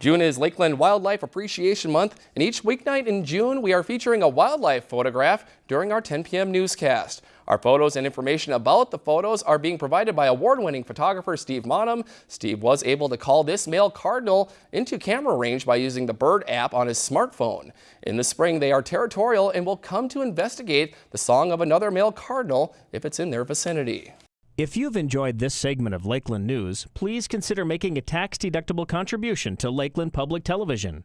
June is Lakeland Wildlife Appreciation Month, and each weeknight in June, we are featuring a wildlife photograph during our 10 p.m. newscast. Our photos and information about the photos are being provided by award-winning photographer Steve Maanum. Steve was able to call this male cardinal into camera range by using the Bird app on his smartphone. In the spring, they are territorial and will come to investigate the song of another male cardinal if it's in their vicinity. If you've enjoyed this segment of Lakeland News, please consider making a tax-deductible contribution to Lakeland Public Television.